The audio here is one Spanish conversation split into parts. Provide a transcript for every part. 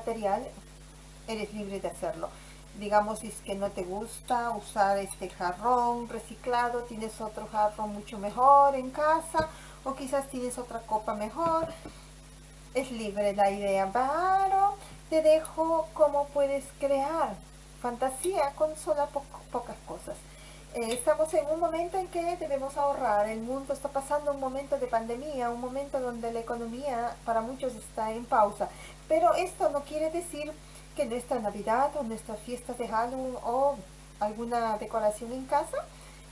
material, eres libre de hacerlo. Digamos, si es que no te gusta usar este jarrón reciclado, tienes otro jarrón mucho mejor en casa, o quizás tienes otra copa mejor, es libre la idea, pero te dejo cómo puedes crear fantasía con solo pocas cosas. Estamos en un momento en que debemos ahorrar, el mundo está pasando un momento de pandemia, un momento donde la economía para muchos está en pausa, pero esto no quiere decir que nuestra Navidad o nuestras fiestas de Halloween o alguna decoración en casa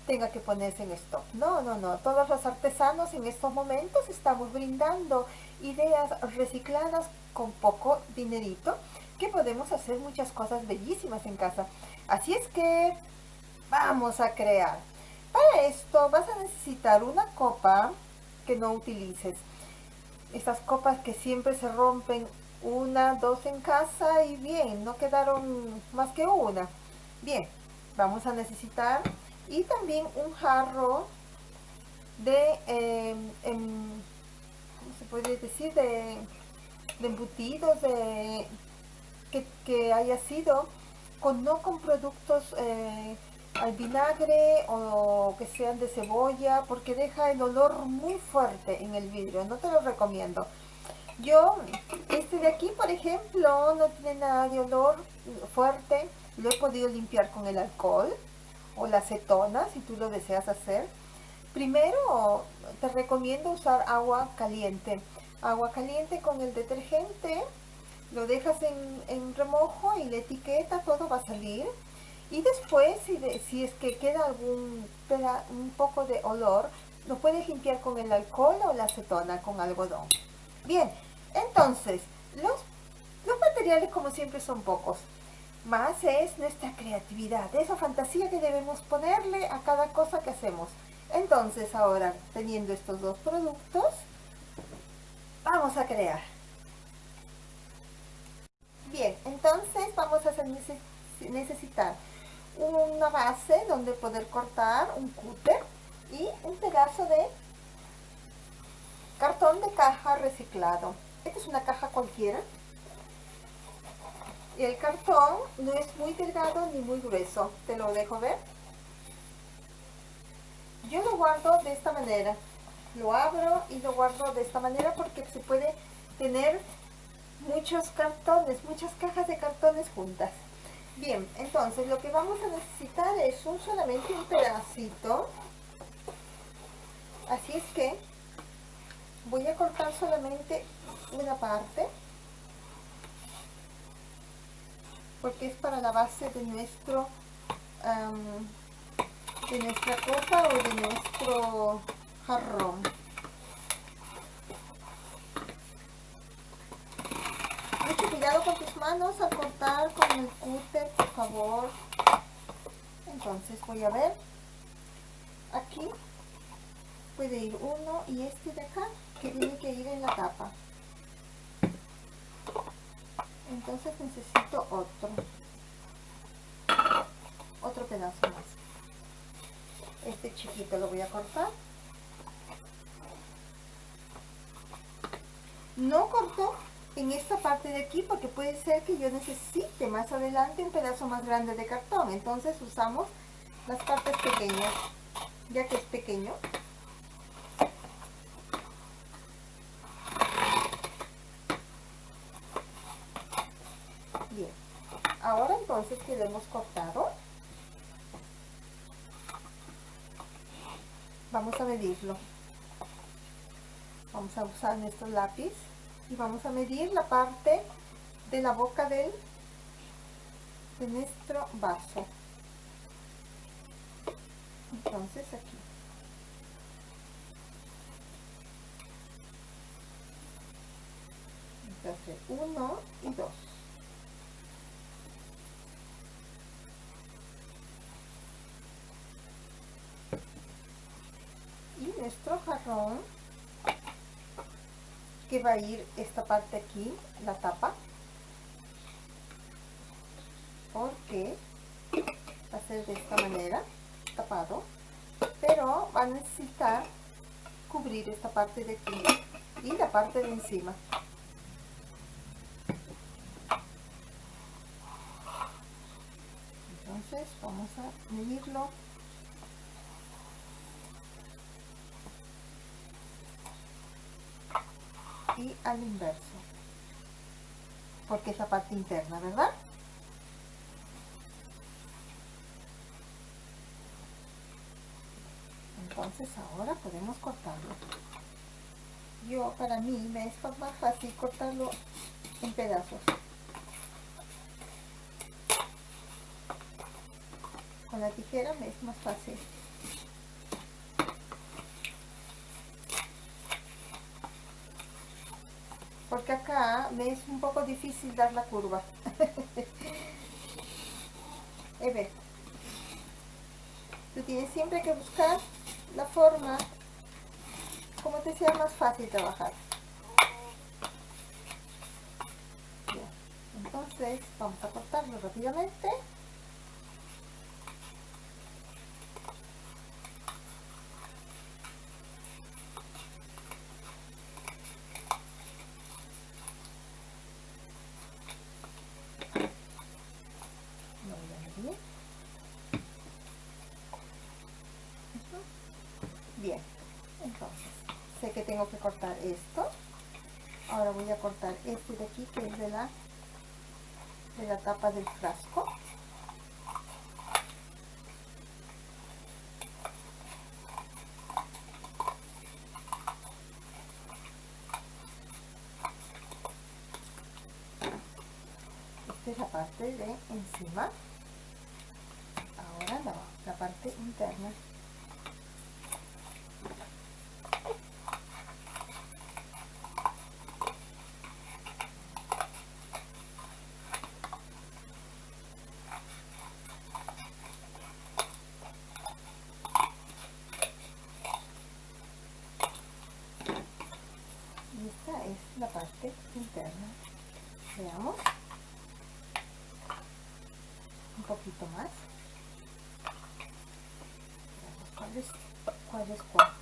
tenga que ponerse en stock. No, no, no. Todos los artesanos en estos momentos estamos brindando ideas recicladas con poco dinerito que podemos hacer muchas cosas bellísimas en casa. Así es que vamos a crear. Para esto vas a necesitar una copa que no utilices. Estas copas que siempre se rompen una, dos en casa y bien, no quedaron más que una. Bien, vamos a necesitar y también un jarro de, eh, ¿cómo se puede decir? De, embutidos, de, que, haya sido con, no con productos eh, al vinagre o que sean de cebolla porque deja el olor muy fuerte en el vidrio, no te lo recomiendo. Yo, este de aquí, por ejemplo, no tiene nada de olor fuerte. Lo he podido limpiar con el alcohol o la acetona, si tú lo deseas hacer. Primero, te recomiendo usar agua caliente. Agua caliente con el detergente. Lo dejas en, remojo y la etiqueta, todo va a salir. Y después, si, si es que queda algún un poco de olor, lo puedes limpiar con el alcohol o la acetona con algodón. Bien, entonces, los, los materiales como siempre son pocos. Más es nuestra creatividad, esa fantasía que debemos ponerle a cada cosa que hacemos. Entonces ahora, teniendo estos dos productos, vamos a crear. Bien, entonces vamos a necesitar una base donde poder cortar un cúter y un pedazo de cartón de caja reciclado. Esta es una caja cualquiera. Y el cartón no es muy delgado ni muy grueso. Te lo dejo ver. Yo lo guardo de esta manera. Lo abro y lo guardo de esta manera porque se puede tener muchos cartones, muchas cajas de cartones juntas. Bien, entonces lo que vamos a necesitar es un solamente un pedacito. Así es que voy a cortar solamente una parte porque es para la base de nuestro de nuestra copa o de nuestro jarrón mucho cuidado con tus manos al cortar con el cúter por favor. Entonces voy a ver. Aquí puede ir uno y este de acá que tiene que ir en la tapa. Entonces necesito otro. Otro pedazo más. Este chiquito lo voy a cortar. No corto en esta parte de aquí porque puede ser que yo necesite más adelante un pedazo más grande de cartón. Entonces usamos las partes pequeñas ya que es pequeño. Ahora entonces que hemos cortado vamos a medirlo. Vamos a usar nuestro lápiz y vamos a medir la parte de la boca del de nuestro vaso. Entonces aquí. Entonces uno y dos. Va a ir esta parte aquí, la tapa. Porque va a ser de esta manera, tapado. Pero va a necesitar cubrir esta parte de aquí y la parte de encima. Entonces vamos a medirlo y al inverso. Porque es la parte interna verdad entonces ahora podemos cortarlo. Yo para mí me es más fácil cortarlo en pedazos. Con la tijera me es más fácil porque acá me es un poco difícil dar la curva ver. tú tienes siempre que buscar la forma como te sea más fácil trabajar entonces vamos a cortarlo rápidamente bien entonces sé que tengo que cortar esto ahora voy a cortar este de aquí que es de la de la del frasco. Esta es la parte de encima. Ahora la parte interna es parte interna. Veamos. Un poquito más. Veamos cuál es cuál es cuál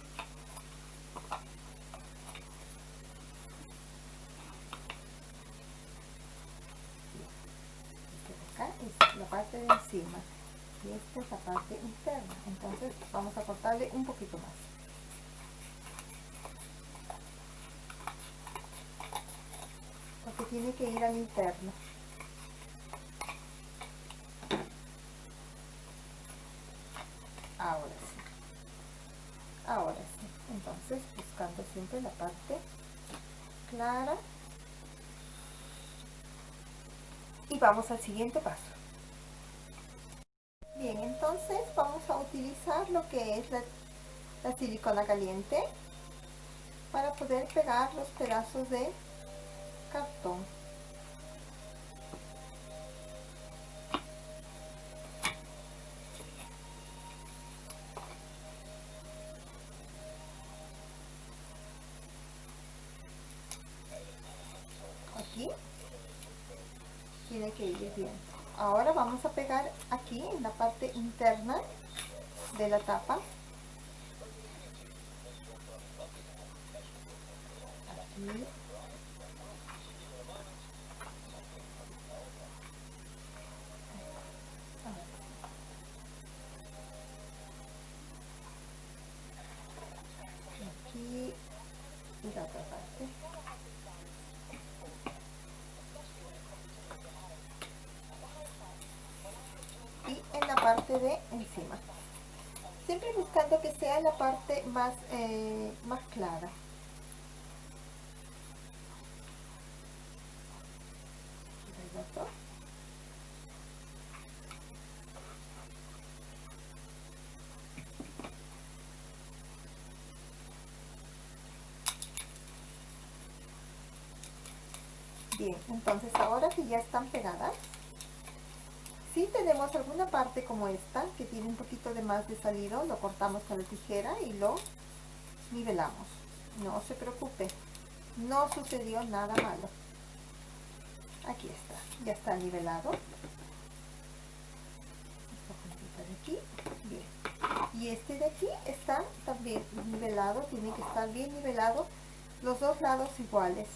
este acá es la parte de encima y esta es la parte interna. Entonces vamos a cortarle un poquito más tiene que ir al interno. Ahora sí. Ahora sí. Entonces buscando siempre la parte clara. Y vamos al siguiente paso. Bien entonces vamos a utilizar lo que es la, la silicona caliente para poder pegar los pedazos de aquí. Tiene que ir bien. Ahora vamos a pegar aquí en la parte interna de la tapa. Aquí y en la parte de encima siempre buscando que sea la parte más eh, más clara. Bien, entonces ahora que ya están pegadas, si tenemos alguna parte como esta, que tiene un poquito de más de salido, lo cortamos con la tijera y lo nivelamos. No se preocupe, no sucedió nada malo. Aquí está, ya está nivelado. Esta de aquí, bien. Y este de aquí está también nivelado, tiene que estar bien nivelado, los dos lados iguales.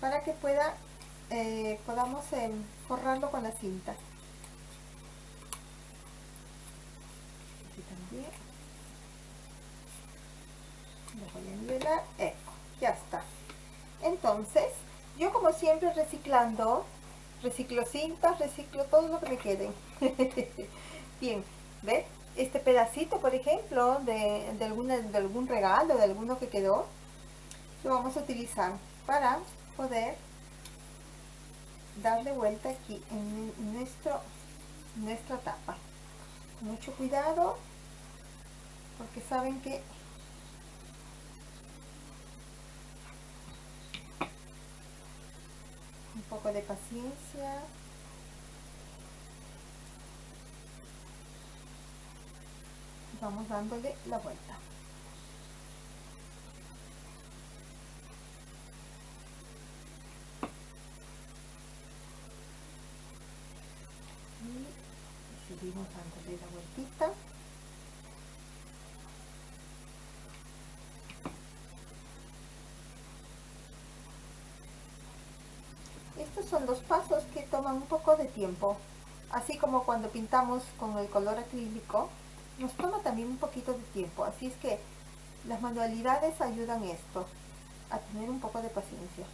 Para que pueda, eh, podamos eh, con la cinta. Aquí también. Ya está. Entonces, yo como siempre reciclando, reciclo cintas, reciclo todo lo que me quede. Bien, ¿ves? Este pedacito, por ejemplo, de, de, alguna, de algún regalo, de alguno que quedó, lo vamos a utilizar para poder darle vuelta aquí en nuestro, nuestra tapa. Mucho cuidado, porque saben que un poco de paciencia. Vamos dándole la vuelta. Y seguimos dándole la vueltita son dos pasos que toman un poco de tiempo. Así como cuando pintamos con el color acrílico, nos toma también un poquito de tiempo. Así es que las manualidades ayudan esto, a tener un poco de paciencia.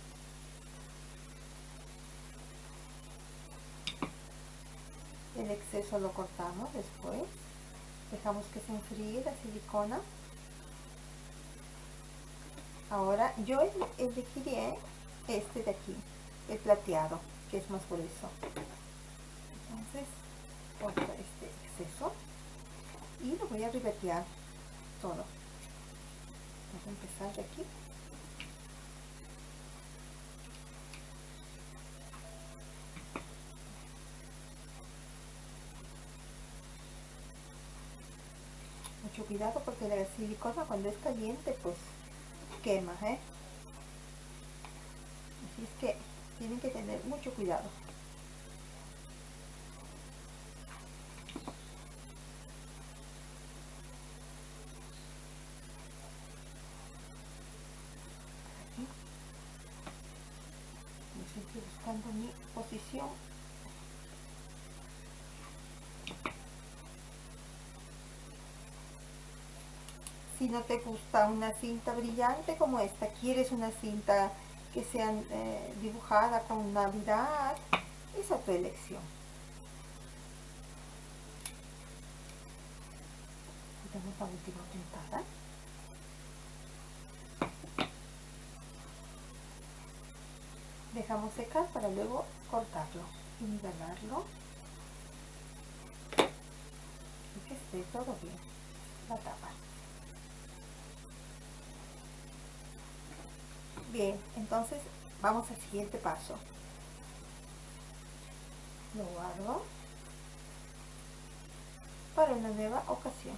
El exceso lo cortamos después. Dejamos que se enfríe la silicona. Ahora yo elegiría este de aquí el plateado, que es más grueso. Entonces, corto este exceso y lo voy a ribetear todo. Vamos a empezar de aquí. Mucho cuidado porque la silicona cuando es caliente pues quema, ¿eh? Así es que tienen que tener mucho cuidado. Buscando mi posición. Si no te gusta una cinta brillante como esta, quieres una cinta que sean eh, dibujadas con Navidad, esa es tu elección. Damos la última puntada. Dejamos secar para luego cortarlo y nivelarlo. Y que esté todo bien. La tapa. Bien, entonces vamos al siguiente paso. Lo guardo para una nueva ocasión.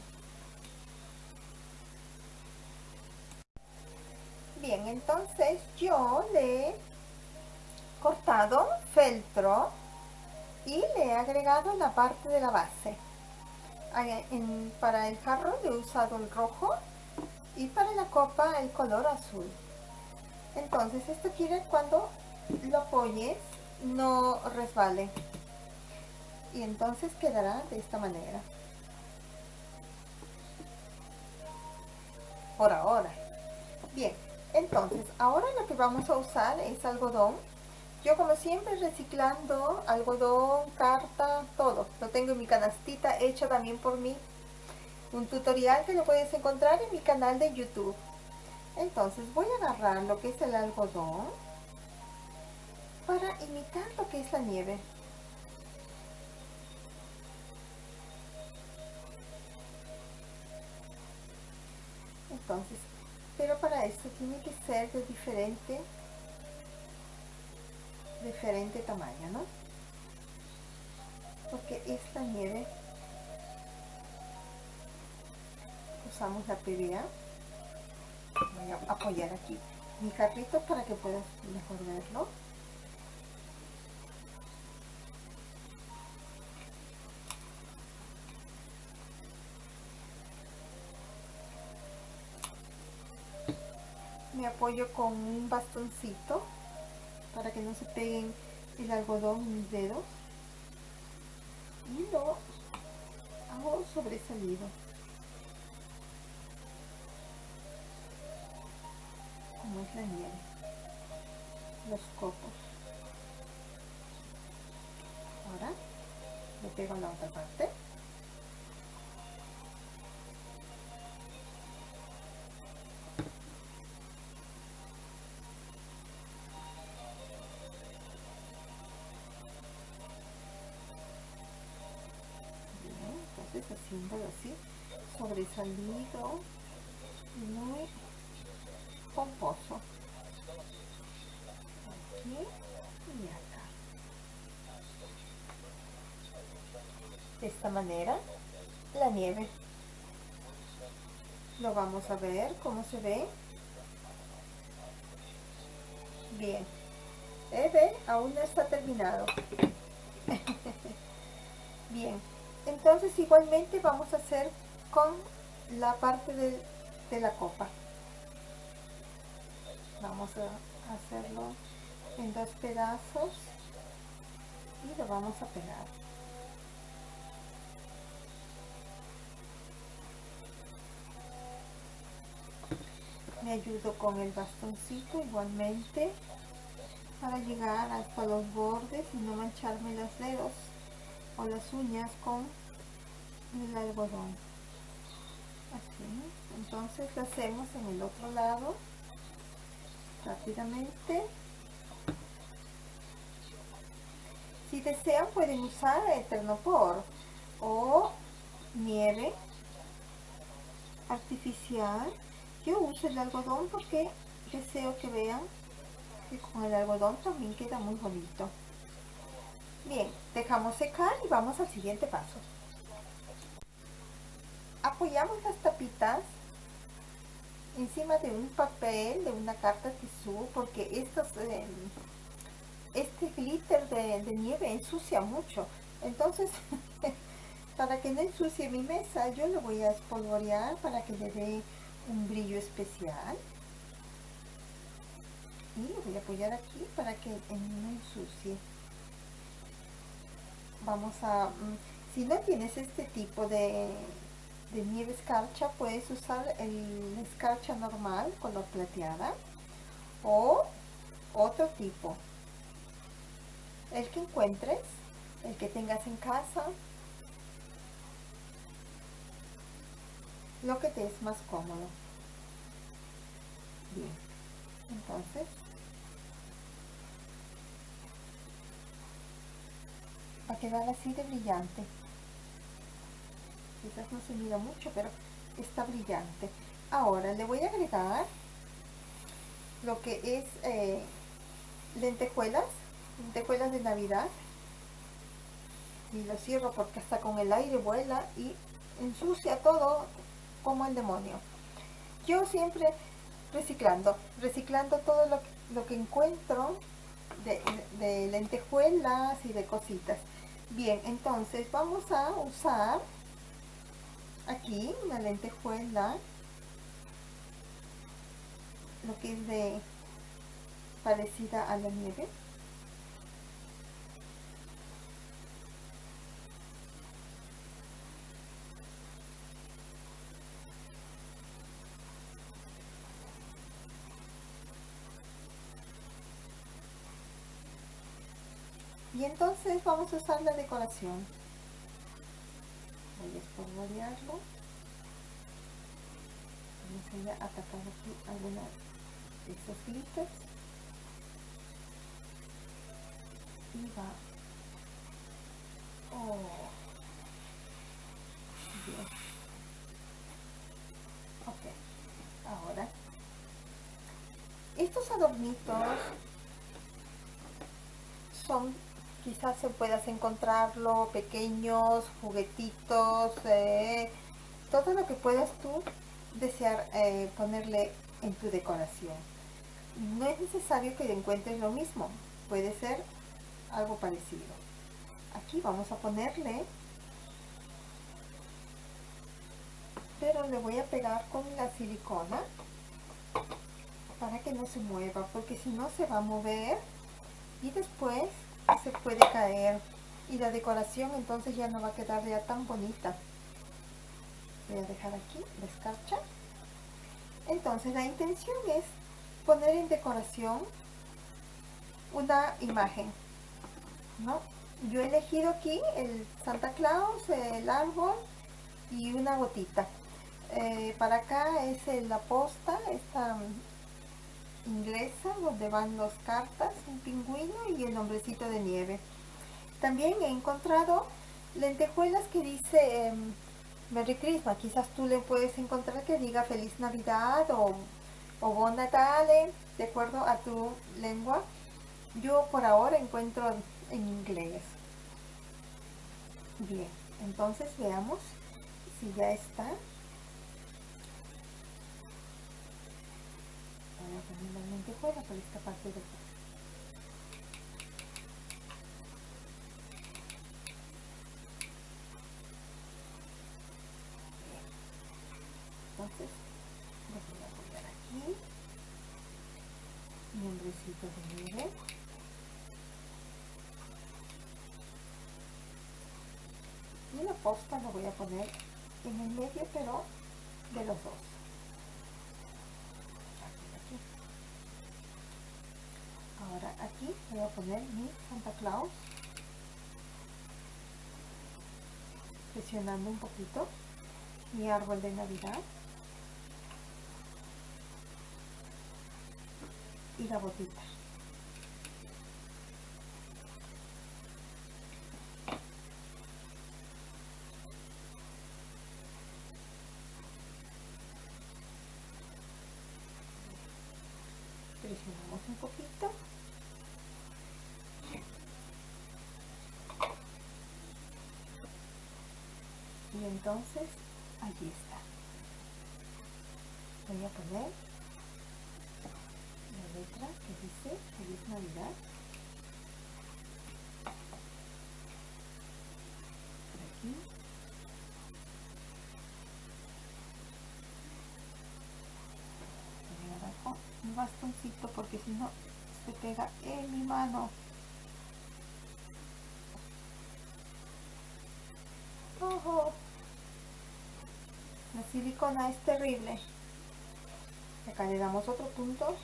Bien, entonces yo le he cortado feltro y le he agregado la parte de la base. para el jarro le he usado el rojo y para la copa el color azul. Entonces esto quiere cuando lo apoyes no resbale. Y entonces quedará de esta manera. Por ahora. Bien, entonces ahora lo que vamos a usar es algodón. Yo como siempre reciclando algodón, carta, todo. Lo tengo en mi canastita hecho también por mí. Un tutorial que lo puedes encontrar en mi canal de YouTube. Entonces voy a agarrar lo que es el algodón para imitar lo que es la nieve. Entonces, pero para esto tiene que ser de diferente, diferente tamaño, ¿no? Porque esta nieve usamos la PVA voy a apoyar aquí mi carrito para que puedas mejor verlo. Me apoyo con un bastoncito para que no se peguen el algodón en mis dedos y lo hago sobresalido como los copos ahora le pego la otra parte. Haciéndolo así sobresalido muy pomposo aquí y acá de esta manera la nieve. Lo vamos a ver cómo se ve. Bien. ¿Eh, aún no está terminado. Bien. Entonces igualmente vamos a hacer con la parte de, la copa. Vamos a hacerlo en dos pedazos y lo vamos a pegar me ayudo con el bastoncito igualmente para llegar hasta los bordes y no mancharme los dedos o las uñas con el algodón. Así entonces lo hacemos en el otro lado rápidamente. Si desean pueden usar eternopor o nieve artificial yo uso el algodón porque deseo que vean que con el algodón también queda muy bonito Bien, dejamos secar y vamos al siguiente paso. Apoyamos las tapitas encima de un papel, de una carta tisú, porque estos, eh, este glitter de, de nieve ensucia mucho. Entonces, para que no ensucie mi mesa, yo lo voy a espolvorear para que le dé un brillo especial. Y voy a apoyar aquí para que no ensucie vamos a, mm, si no tienes este tipo de, de nieve escarcha, puedes usar el escarcha normal, color plateada, o otro tipo. El que encuentres, el que tengas en casa, lo que te es más cómodo. Bien, entonces va a quedar así de brillante. Quizás no se mira mucho pero está brillante. Ahora le voy a agregar lo que es eh, lentejuelas lentejuelas de navidad. Y lo cierro porque hasta con el aire vuela y ensucia todo como el demonio yo siempre reciclando reciclando todo lo, que encuentro de, de lentejuelas y de cositas Bien, entonces vamos a usar aquí una lentejuela, lo que es de parecida a la nieve. Entonces vamos a usar la decoración. Voy a espolvorearlo vamos a atacar aquí alguna de estos glitters y va. Oh. Bien ok ahora. Estos adornitos son quizás se puedas encontrarlo, pequeños, juguetitos, eh, todo lo que puedas tú desear eh, ponerle en tu decoración. no es necesario que encuentres lo mismo, puede ser algo parecido. Aquí vamos a ponerle, pero le voy a pegar con la silicona para que no se mueva, porque si no se va a mover y después se puede caer y la decoración entonces ya no va a quedar ya tan bonita. Voy a dejar aquí la escarcha. Entonces la intención es poner en decoración una imagen. ¿no? Yo he elegido aquí el Santa Claus, el árbol y una gotita. Eh, para acá es la posta, esta inglesa, donde van dos cartas, un pingüino y el hombrecito de nieve. También he encontrado lentejuelas que dice em, Merry Christmas. Quizás tú le puedes encontrar que diga Feliz Navidad o, o Bon Natale, de acuerdo a tu lengua. Yo por ahora encuentro en inglés. Bien, entonces veamos si ya está. Voy a poner la lentejuela por esta parte de aquí. entonces voy a poner aquí. Mi hombrecito de nieve y la posta lo voy a poner en el medio pero de los dos aquí, aquí. ahora aquí voy a poner mi Santa Claus. Presionando un poquito. Mi árbol de navidad. Y la botita. Presionamos un poquito. Y entonces allí está. Voy a poner letra que dice Feliz Navidad. Por aquí. Voy a con un bastoncito porque si no se pega en mi mano. ¡Ojo! La silicona es terrible. Acá le damos otro punto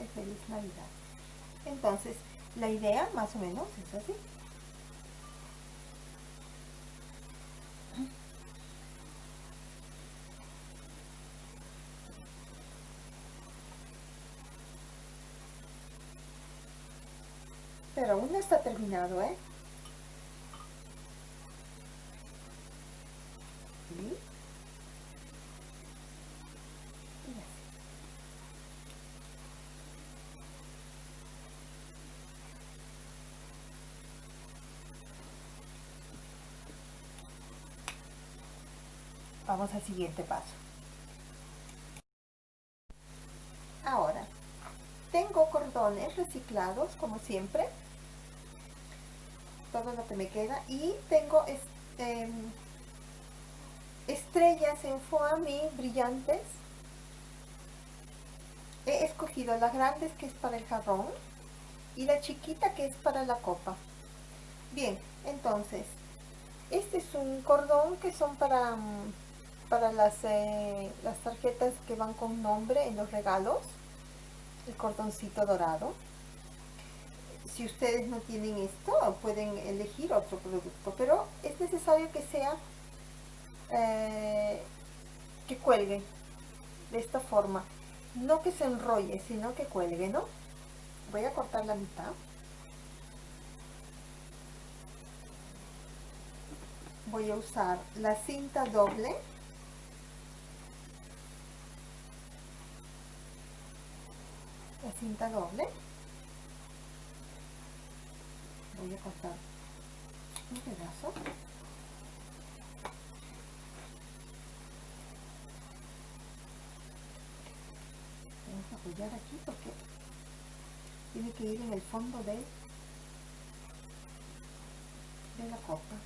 es feliz Navidad. Entonces, la idea más o menos es así. Pero aún no está terminado, ¿eh? Vamos al siguiente paso. Ahora, tengo cordones reciclados, como siempre. Todo lo que me queda. Y tengo este, estrellas en foamy brillantes. He escogido las grandes que es para el jarrón y la chiquita que es para la copa. Bien, entonces, este es un cordón que son para mm, para las, eh, las tarjetas que van con nombre en los regalos, el cordoncito dorado. Si ustedes no tienen esto, pueden elegir otro producto, pero es necesario que sea, eh, que cuelgue de esta forma. No que se enrolle, sino que cuelgue, ¿no? Voy a cortar la mitad. Voy a usar la cinta doble cinta doble voy a cortar un pedazo. Vamos a apoyar aquí porque tiene que ir en el fondo de, la copa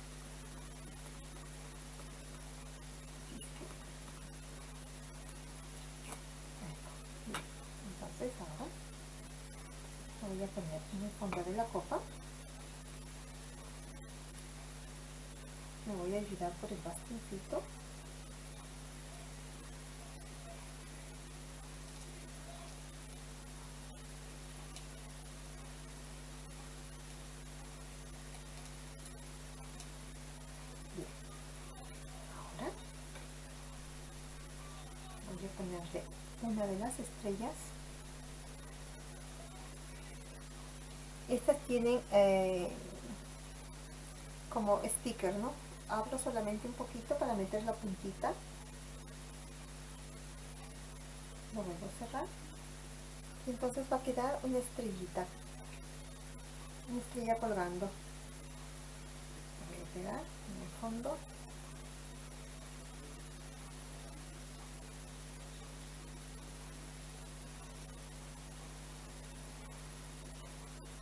entonces ahora voy a poner en el fondo de la copa por el bastoncito. Ponerle una de las estrellas. Estas tienen eh, como sticker no abro solamente un poquito para meter la puntita. Lo vuelvo a cerrar. Y entonces va a quedar una estrellita. Una estrella colgando. En el fondo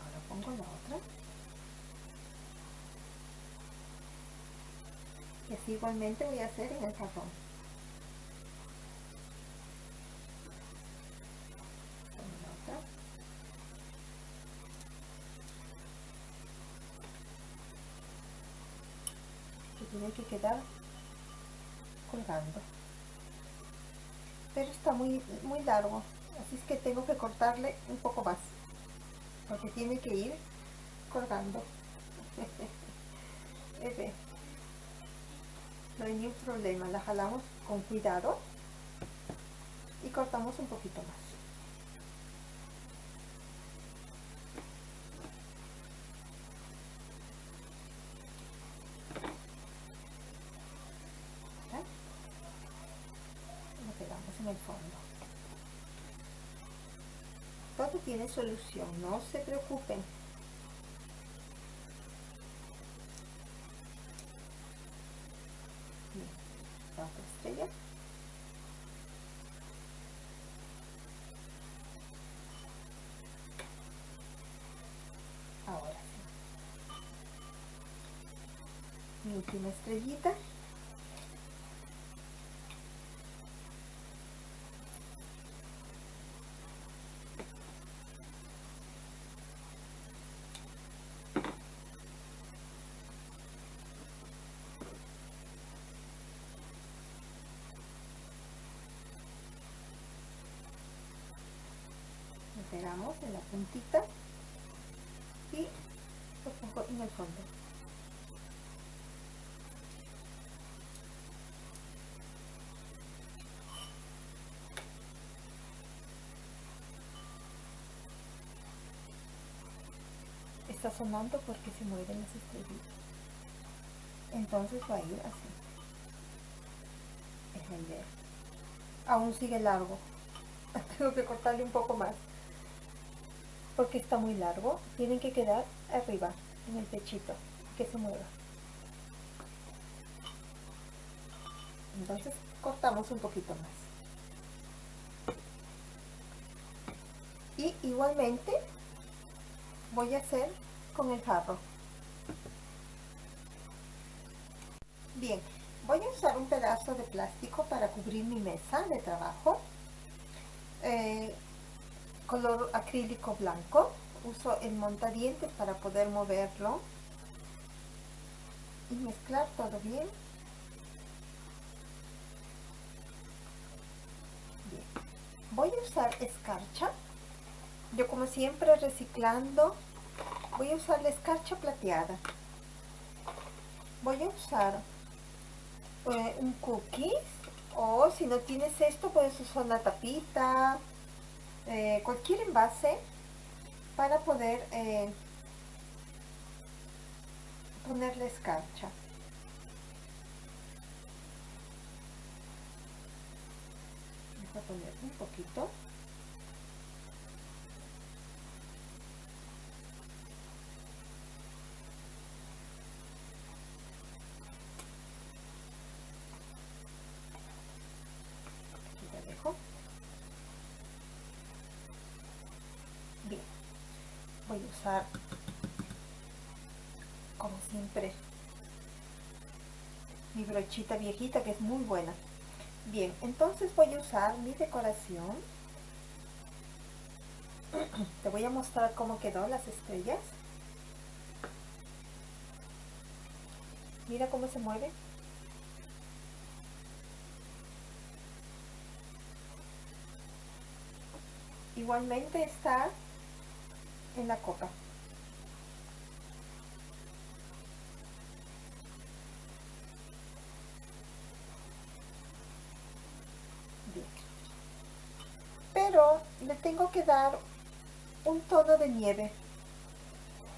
ahora pongo la otra y así igualmente voy a hacer en el otra. que tiene que quedar colgando pero está muy muy largo así es que tengo que cortarle un poco más porque tiene que ir colgando. no hay ningún problema la jalamos con cuidado y cortamos un poquito más. Lo pegamos en el fondo. Todo tiene solución no se preocupen Bien, la otra estrella ahora sí mi última estrellita lo pegamos en la puntita y lo pongo en el fondo. Está sonando porque se mueven las estrellitas. Entonces va a ir así. Es aún sigue largo. Tengo que cortarle un poco más porque está muy largo tienen que quedar arriba en el pechito que se mueva. Entonces cortamos un poquito más. Y igualmente voy a hacer con el jarro. Bien voy a usar un pedazo de plástico para cubrir mi mesa de trabajo. Eh, color acrílico blanco. Uso el montadientes para poder moverlo y mezclar todo bien. Voy a usar escarcha. Yo como siempre reciclando voy a usar la escarcha plateada. Voy a usar eh, un cookies o si no tienes esto puedes usar una tapita eh, cualquier envase para poder eh, poner la escarcha. A poner un poquito como siempre, mi brochita viejita que es muy buena. Bien, entonces voy a usar mi decoración. Te voy a mostrar cómo quedó las estrellas. Mira cómo se mueve. Igualmente está en la copa. Pero le tengo que dar un tono de nieve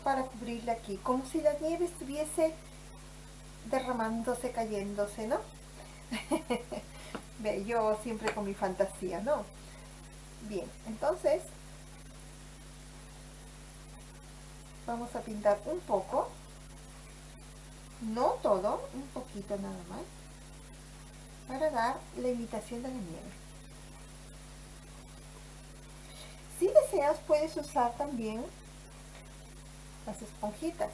para cubrirle aquí, como si la nieve estuviese derramándose, cayéndose, ¿no? Ve, yo siempre con mi fantasía, ¿no? Bien, entonces vamos a pintar un poco, no todo, un poquito nada más, para dar la imitación de la nieve. Si deseas puedes usar también las esponjitas.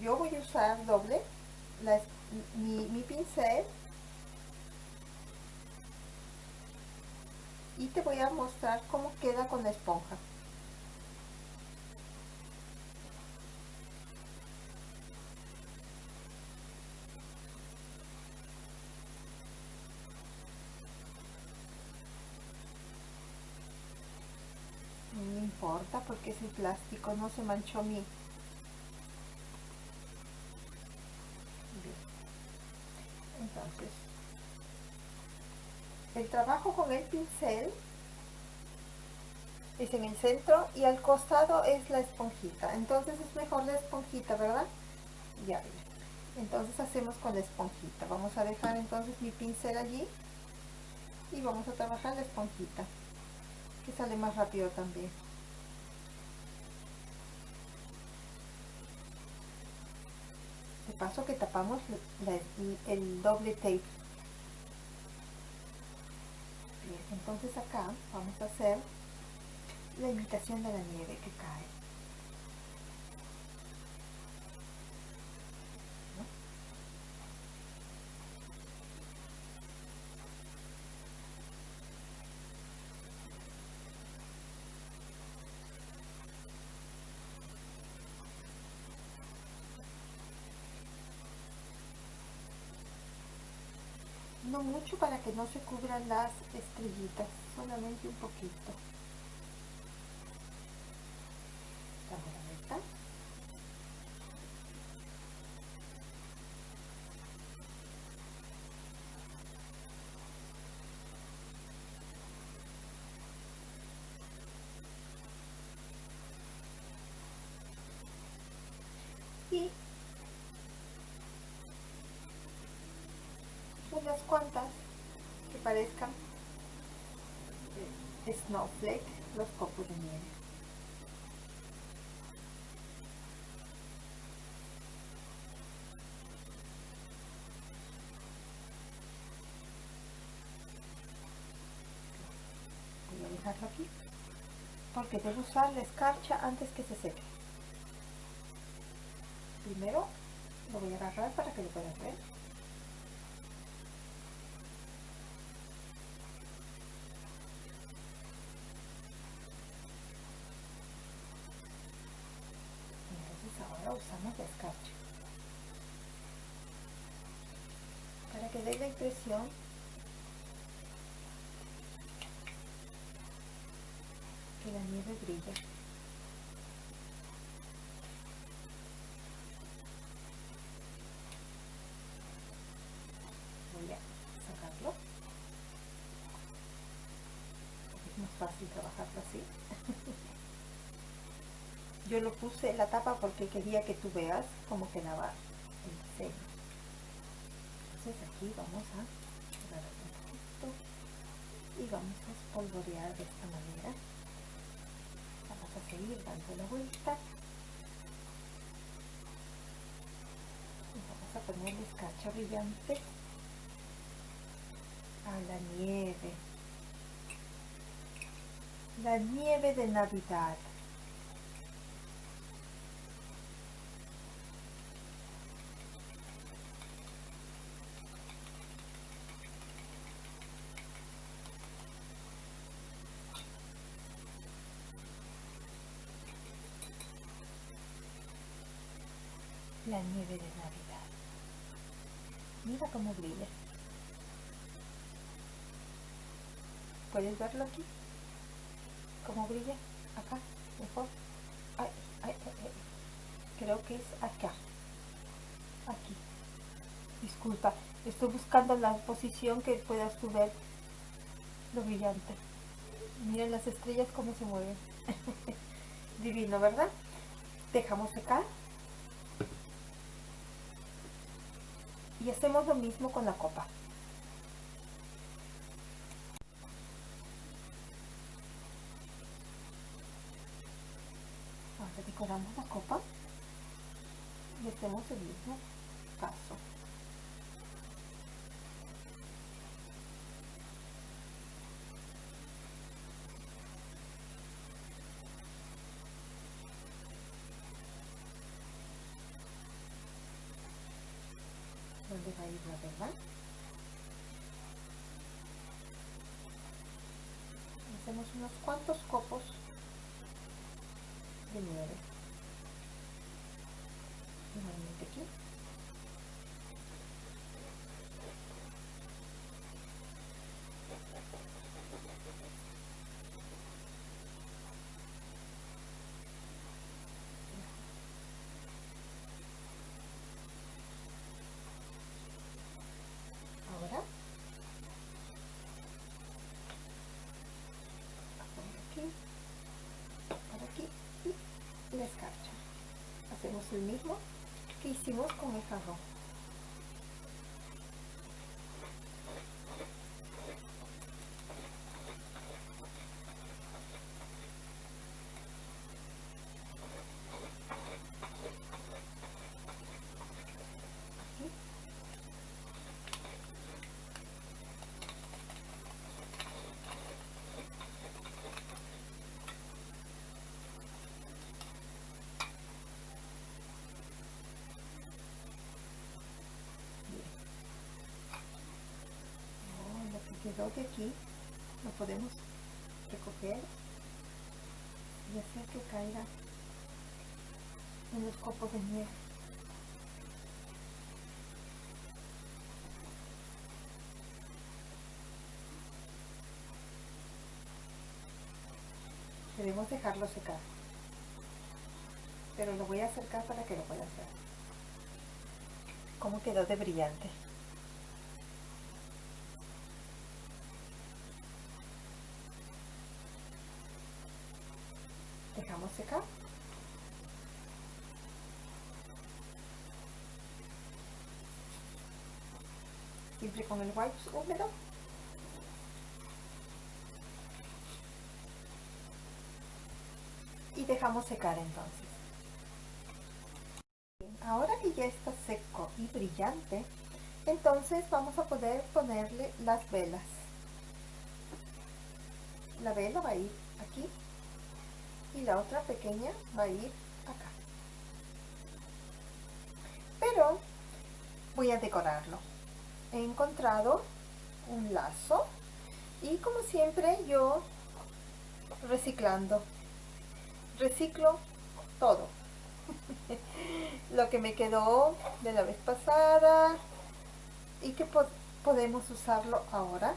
Yo voy a usar doble mi, pincel y te voy a mostrar cómo queda con la esponja. No importa porque es el plástico, no se manchó mi... Entonces, el trabajo con el pincel es en el centro y al costado es la esponjita. Entonces es mejor la esponjita, ¿verdad? Ya, entonces hacemos con la esponjita. Vamos a dejar entonces mi pincel allí y vamos a trabajar la esponjita, que sale más rápido también. Paso que tapamos el doble tape entonces acá vamos a hacer la imitación de la nieve que cae. No mucho para que no se cubran las estrellitas, solamente un poquito. Y unas cuantas que parezcan snowflake, los copos de nieve. Voy a dejarlo aquí porque debo usar la escarcha antes que se seque. Primero lo voy a agarrar para que lo puedan ver. usamos la escarcha para impresión que la nieve brilla voy a sacarlo. Es más fácil trabajarlo así. Yo lo puse la tapa porque quería que tú veas cómo quedaba el diseño entonces aquí vamos a agarrar un poquito y vamos a espolvorear de esta manera. Vamos a seguir dando la vuelta. Y vamos a ponerle escarcha brillante a la nieve. La nieve de Navidad. Nieve de Navidad. Mira cómo brilla. ¿Puedes verlo aquí? ¿Cómo brilla? Acá, mejor. Ay, ay, Creo que es acá. Aquí. Disculpa, estoy buscando la posición que puedas tú ver lo brillante. Miren las estrellas cómo se mueven. Divino, ¿verdad? Dejamos secar. Y hacemos lo mismo con la copa. Ahora decoramos la copa y hacemos el mismo paso. ¿Dónde va a ir la verdad? Hacemos unos cuantos copos de nieve. Igualmente aquí. Ahora por aquí, por aquí y la escarcha. Hacemos el mismo que hicimos con el jarrón. Aquí. Oh, lo que quedó de aquí lo podemos recoger y hacer que caiga en los copos de nieve. Debemos dejarlo secar. Pero lo voy a acercar para que lo puedas ver. ¿Cómo quedó de brillante? Dejamos secar. Siempre con el wipes húmedo. Y dejamos secar entonces. Ahora que ya está seco y brillante, entonces vamos a poder ponerle las velas. La vela va a ir aquí y la otra pequeña va a ir acá. Pero voy a decorarlo. He encontrado un lazo y como siempre yo reciclando. Reciclo todo. Lo que me quedó de la vez pasada y que po podemos usarlo ahora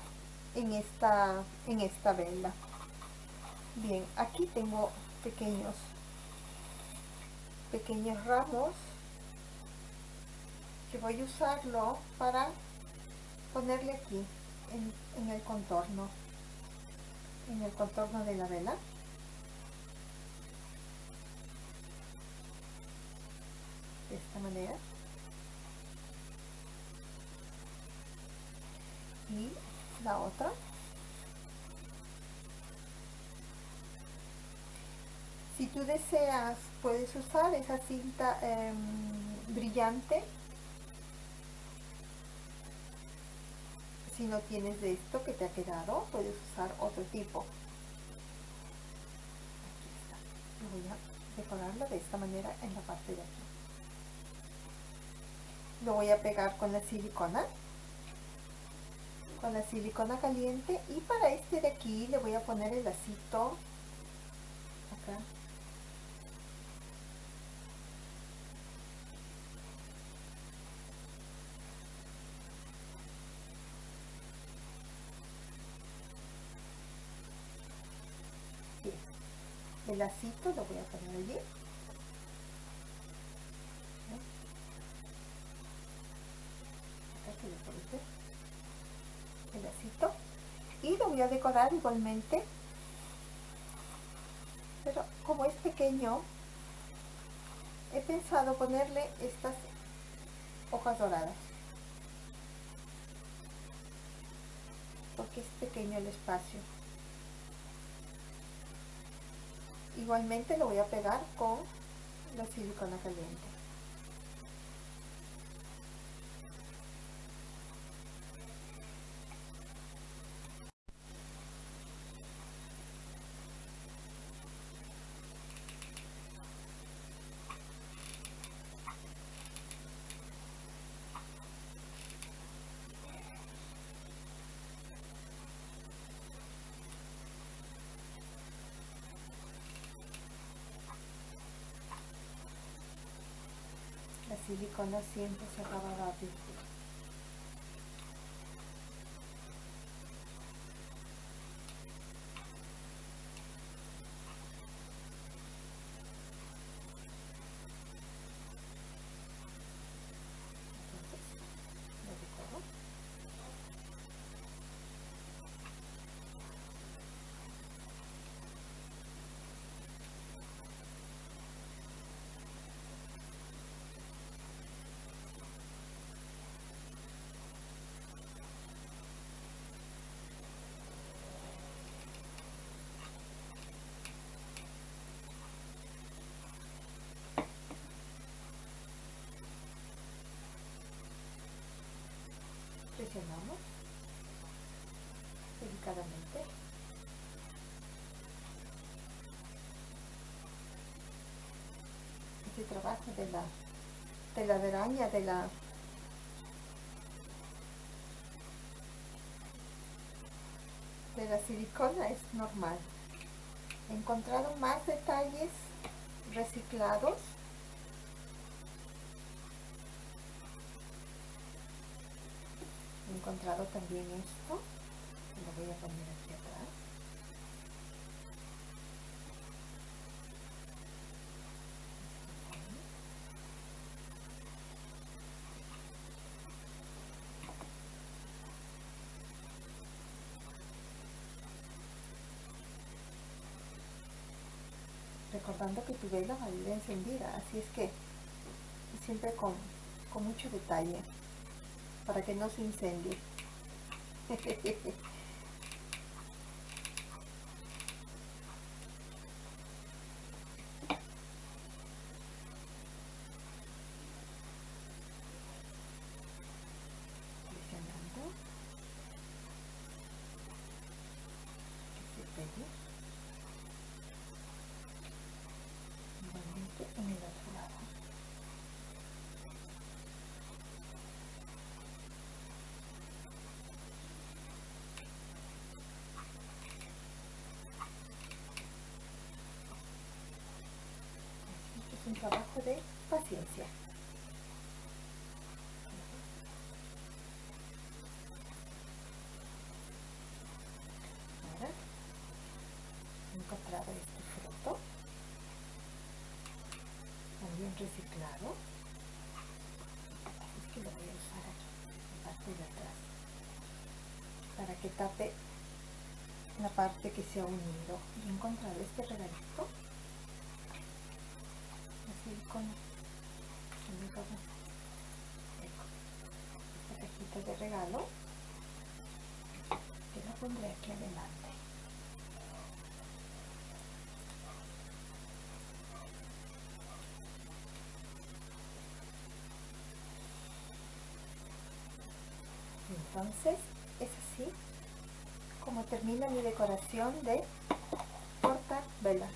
en esta, en esta vela. Bien, aquí tengo pequeños, pequeños ramos que voy a usarlo para ponerle aquí en, el contorno, en el contorno de la vela. De esta manera. Y la otra. Si tú deseas, puedes usar esa cinta eh, brillante. Si no tienes de esto que te ha quedado, puedes usar otro tipo. voy a decorarlo de esta manera en la parte de aquí. Lo voy a pegar con la silicona. Con la silicona caliente. Y para este de aquí le voy a poner el lacito acá el lacito lo voy a poner allí. El lacito y lo voy a decorar igualmente. Pero como es pequeño he pensado ponerle estas hojas doradas. Porque es pequeño el espacio igualmente lo voy a pegar con la silicona caliente silicona siempre se acaba rápido. Delicadamente. Este trabajo de la de la araña de la de la silicona es normal. He encontrado más detalles reciclados encontrado también esto. Lo voy a poner aquí atrás. Recordando que tu vela va a ir encendida así es que siempre con, con mucho detalle para que no se incendie. Presionando. Que se pegue. Igualmente en el otro lado. un trabajo de paciencia. Ahora he encontrado este fruto, también reciclado, así que lo voy a usar aquí, la parte de atrás, para que tape la parte que se ha unido. Y he encontrado este regalito. Con esta cajita de regalo que la pondré aquí adelante entonces es así como termina mi decoración de porta velas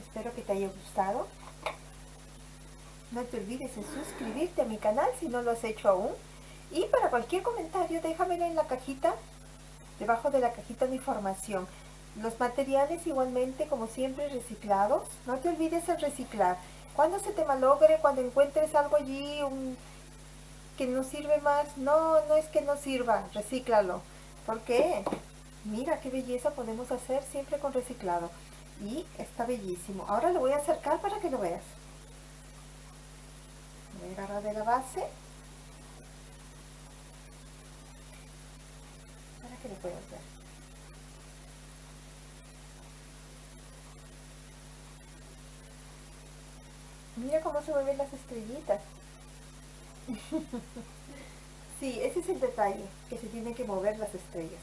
Espero que te haya gustado. No te olvides de suscribirte a mi canal si no lo has hecho aún. Y para cualquier comentario déjamelo en la cajita, debajo de la cajita de información. Los materiales igualmente, como siempre, reciclados. No te olvides de reciclar. Cuando se te malogre, cuando encuentres algo allí que no sirve más, no, no es que no sirva, recíclalo. ¿Por qué? Mira qué belleza podemos hacer siempre con reciclado. Y está bellísimo. Ahora lo voy a acercar para que lo veas. Voy a agarrar de la base. Para que lo puedas ver. Mira cómo se mueven las estrellitas. sí, ese es el detalle, que se tienen que mover las estrellas.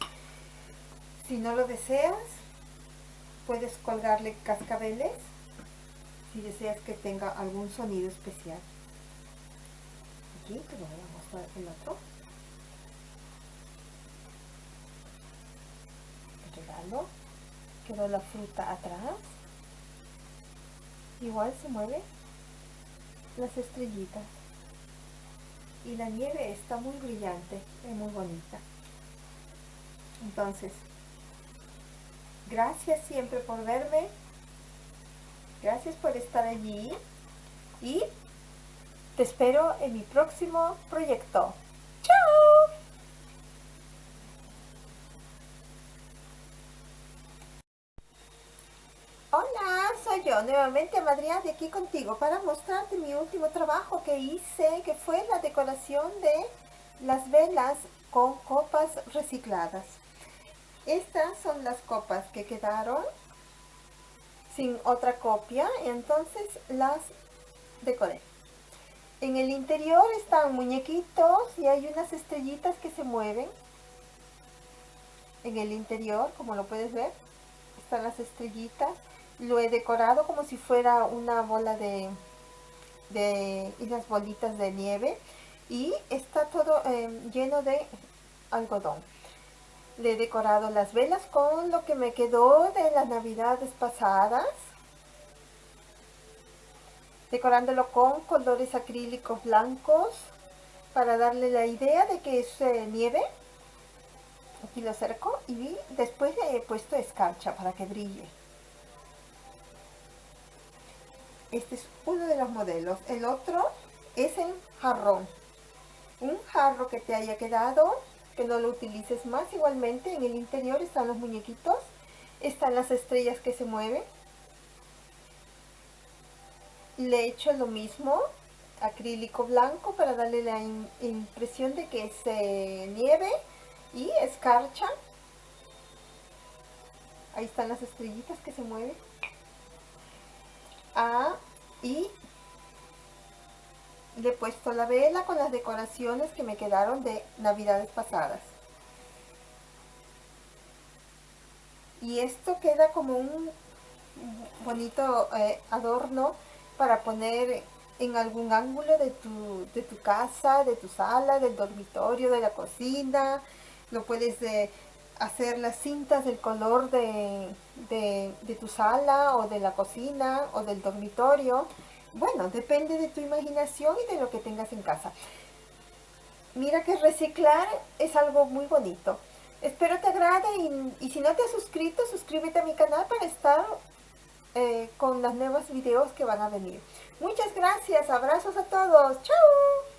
Si no lo deseas, puedes colgarle cascabeles si deseas que tenga algún sonido especial. Aquí te voy a mostrar el otro. Regalo. Quedó la fruta atrás. Igual se mueve las estrellitas. Y la nieve está muy brillante, es muy bonita. Entonces, gracias siempre por verme. Gracias por estar allí. Y te espero en mi próximo proyecto. Nuevamente Madrid de aquí contigo para mostrarte mi último trabajo que hice que fue la decoración de las velas con copas recicladas. Estas son las copas que quedaron sin otra copia entonces las decoré. En el interior están muñequitos y hay unas estrellitas que se mueven. En el interior como lo puedes ver están las estrellitas lo he decorado como si fuera una bola de, de unas bolitas de nieve y está todo em, lleno de algodón. Le he decorado las velas con lo que me quedó de las navidades pasadas. Decorándolo con colores acrílicos blancos para darle la idea de que es eh, nieve. Aquí lo acerco y después he puesto escarcha para que brille. Este es uno de los modelos. El otro es en jarrón. Un jarro que te haya quedado, que no lo utilices más. Igualmente en el interior están los muñequitos. Están las estrellas que se mueven. Le he hecho lo mismo, acrílico blanco para darle la impresión de que se nieve y escarcha. Ahí están las estrellitas que se mueven y le he puesto la vela con las decoraciones que me quedaron de navidades pasadas y esto queda como un bonito eh, adorno para poner en algún ángulo de tu, de tu casa, de tu sala, del dormitorio, de la cocina. Lo puedes de, hacer las cintas del color de, de, tu sala o de la cocina o del dormitorio. Bueno, depende de tu imaginación y de lo que tengas en casa. Mira que reciclar es algo muy bonito. Espero te agrade y, si no te has suscrito, suscríbete a mi canal para estar eh, con los nuevos videos que van a venir. Muchas gracias, abrazos a todos. ¡Chao!